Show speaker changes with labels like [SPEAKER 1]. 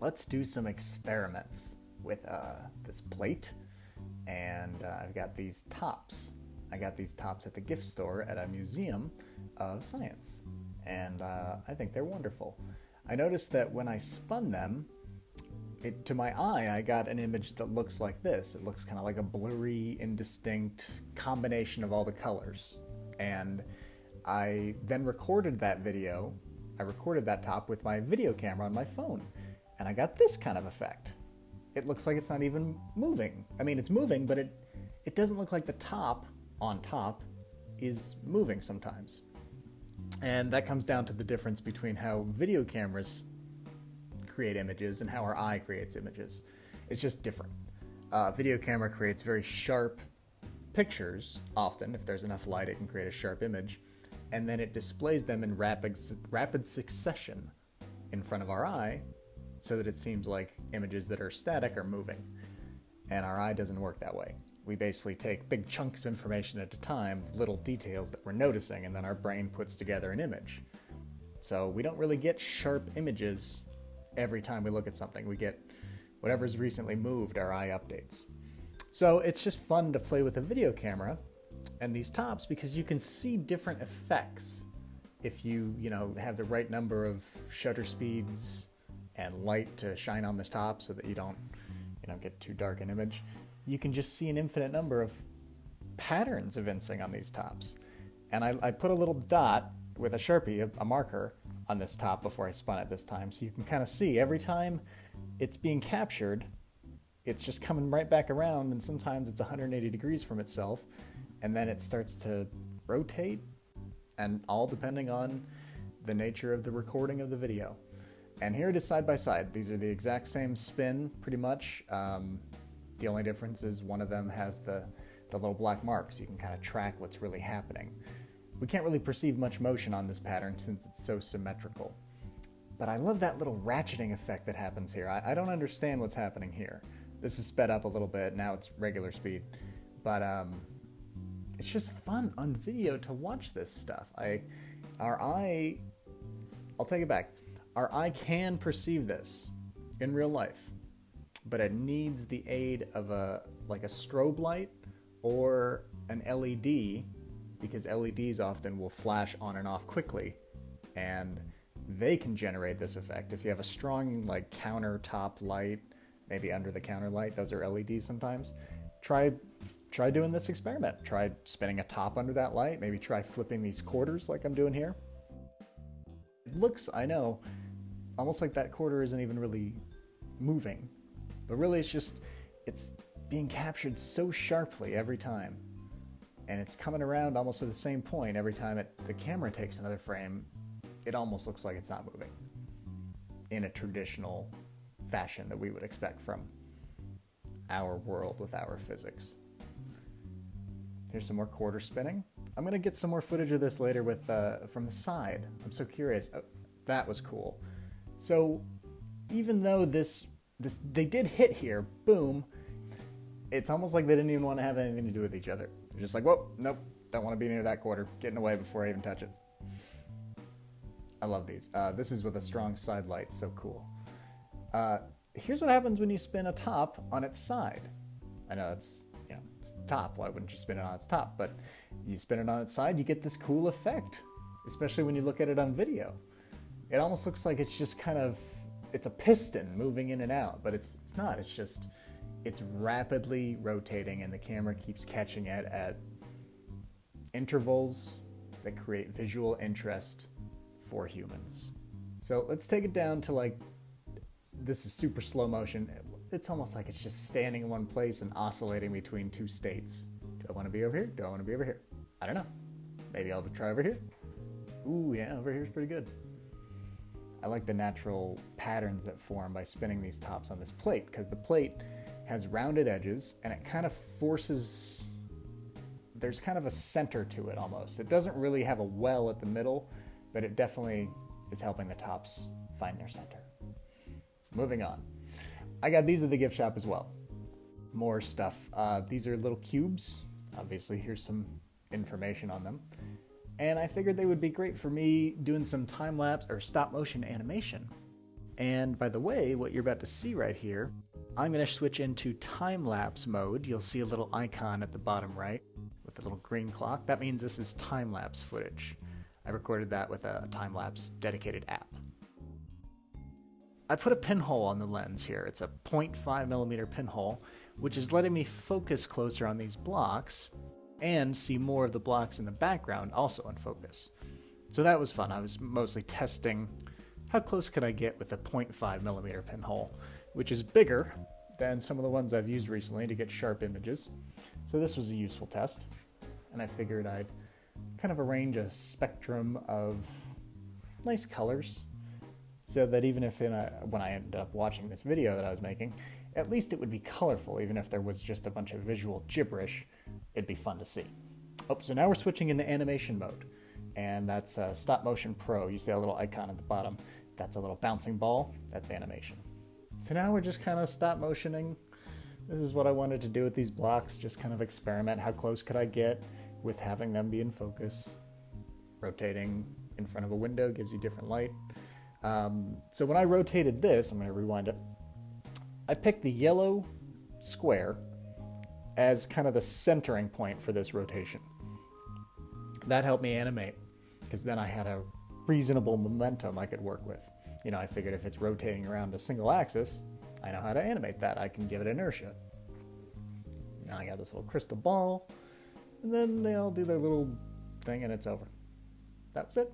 [SPEAKER 1] let's do some experiments with uh, this plate. And uh, I've got these tops. I got these tops at the gift store at a museum of science. And uh, I think they're wonderful. I noticed that when I spun them, it, to my eye, I got an image that looks like this. It looks kind of like a blurry, indistinct combination of all the colors. And I then recorded that video. I recorded that top with my video camera on my phone, and I got this kind of effect. It looks like it's not even moving. I mean, it's moving, but it it doesn't look like the top on top is moving sometimes. And that comes down to the difference between how video cameras create images and how our eye creates images. It's just different. Uh, video camera creates very sharp pictures, often. If there's enough light, it can create a sharp image. And then it displays them in rapid, rapid succession in front of our eye so that it seems like images that are static are moving. And our eye doesn't work that way. We basically take big chunks of information at a time, little details that we're noticing, and then our brain puts together an image. So we don't really get sharp images every time we look at something. We get whatever's recently moved, our eye updates. So it's just fun to play with a video camera and these tops because you can see different effects if you, you know, have the right number of shutter speeds and light to shine on the top so that you don't, you know, get too dark an image. You can just see an infinite number of patterns evincing on these tops. And I, I put a little dot with a Sharpie, a, a marker, on this top before I spun it this time. So you can kind of see every time it's being captured, it's just coming right back around, and sometimes it's 180 degrees from itself, and then it starts to rotate, and all depending on the nature of the recording of the video. And here it is side by side. These are the exact same spin, pretty much. Um, the only difference is one of them has the, the little black marks. So you can kind of track what's really happening. We can't really perceive much motion on this pattern since it's so symmetrical. But I love that little ratcheting effect that happens here. I, I don't understand what's happening here. This is sped up a little bit, now it's regular speed. But um, it's just fun on video to watch this stuff. I, our eye, I'll take it back. Our eye can perceive this in real life, but it needs the aid of a like a strobe light or an LED because LEDs often will flash on and off quickly and they can generate this effect. If you have a strong like countertop light, maybe under the counter light, those are LEDs sometimes. Try try doing this experiment. Try spinning a top under that light. Maybe try flipping these quarters like I'm doing here. It looks, I know, almost like that quarter isn't even really moving. But really it's just it's being captured so sharply every time and it's coming around almost at the same point every time it, the camera takes another frame. It almost looks like it's not moving in a traditional fashion that we would expect from our world with our physics. Here's some more quarter spinning. I'm gonna get some more footage of this later with uh, from the side. I'm so curious. Oh, that was cool. So even though this this they did hit here, boom, it's almost like they didn't even want to have anything to do with each other. They're just like, whoa, nope, don't want to be near that quarter. Getting away before I even touch it. I love these. Uh, this is with a strong side light, so cool. Uh, here's what happens when you spin a top on its side. I know it's you know it's top. Why wouldn't you spin it on its top? But you spin it on its side, you get this cool effect, especially when you look at it on video. It almost looks like it's just kind of it's a piston moving in and out, but it's it's not. It's just it's rapidly rotating and the camera keeps catching it at intervals that create visual interest for humans. So let's take it down to like, this is super slow motion. It's almost like it's just standing in one place and oscillating between two states. Do I want to be over here? Do I want to be over here? I don't know. Maybe I'll try over here. Ooh, yeah, over here's pretty good. I like the natural patterns that form by spinning these tops on this plate because the plate has rounded edges and it kind of forces there's kind of a center to it almost. It doesn't really have a well at the middle, but it definitely is helping the tops find their center. Moving on. I got these at the gift shop as well. More stuff. Uh, these are little cubes. Obviously, here's some information on them. And I figured they would be great for me doing some time lapse or stop motion animation And by the way, what you're about to see right here, I'm going to switch into time lapse mode. You'll see a little icon at the bottom right with a little green clock. That means this is time lapse footage. I recorded that with a time lapse dedicated app. I put a pinhole on the lens here. It's a 0.5 millimeter pinhole, which is letting me focus closer on these blocks and see more of the blocks in the background also in focus. So that was fun. I was mostly testing how close could I get with a 0.5 millimeter pinhole, which is bigger than some of the ones I've used recently to get sharp images. So this was a useful test, and I figured I'd kind of arrange a spectrum of nice colors so that even if a, when I ended up watching this video that I was making, at least it would be colorful, even if there was just a bunch of visual gibberish, it'd be fun to see. Oh, so now we're switching into animation mode and that's uh, Stop Motion Pro. You see that little icon at the bottom. That's a little bouncing ball. That's animation. So now we're just kind of stop motioning. This is what I wanted to do with these blocks, just kind of experiment. How close could I get with having them be in focus? Rotating in front of a window gives you different light. Um, so when I rotated this, I'm going to rewind it. I picked the yellow square as kind of the centering point for this rotation that helped me animate because then I had a reasonable momentum I could work with. You know, I figured if it's rotating around a single axis, I know how to animate that. I can give it inertia. Now I got this little crystal ball, and then they all do their little thing and it's over. That was it.